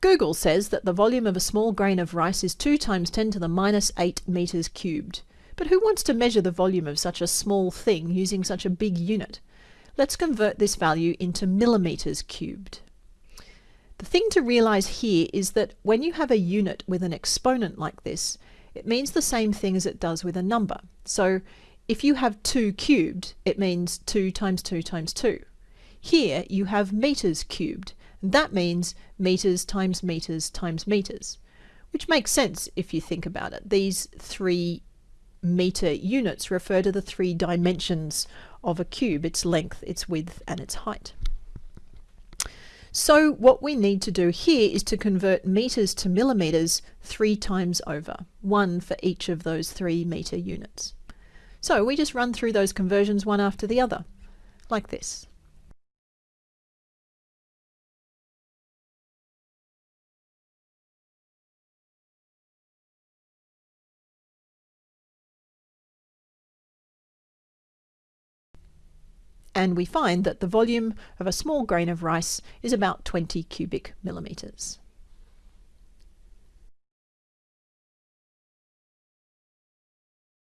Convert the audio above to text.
Google says that the volume of a small grain of rice is 2 times 10 to the minus 8 meters cubed. But who wants to measure the volume of such a small thing using such a big unit? Let's convert this value into millimeters cubed. The thing to realize here is that when you have a unit with an exponent like this, it means the same thing as it does with a number. So if you have 2 cubed, it means 2 times 2 times 2. Here you have meters cubed. That means meters times meters times meters, which makes sense if you think about it. These three meter units refer to the three dimensions of a cube, its length, its width, and its height. So what we need to do here is to convert meters to millimeters three times over, one for each of those three meter units. So we just run through those conversions one after the other, like this. And we find that the volume of a small grain of rice is about 20 cubic millimeters.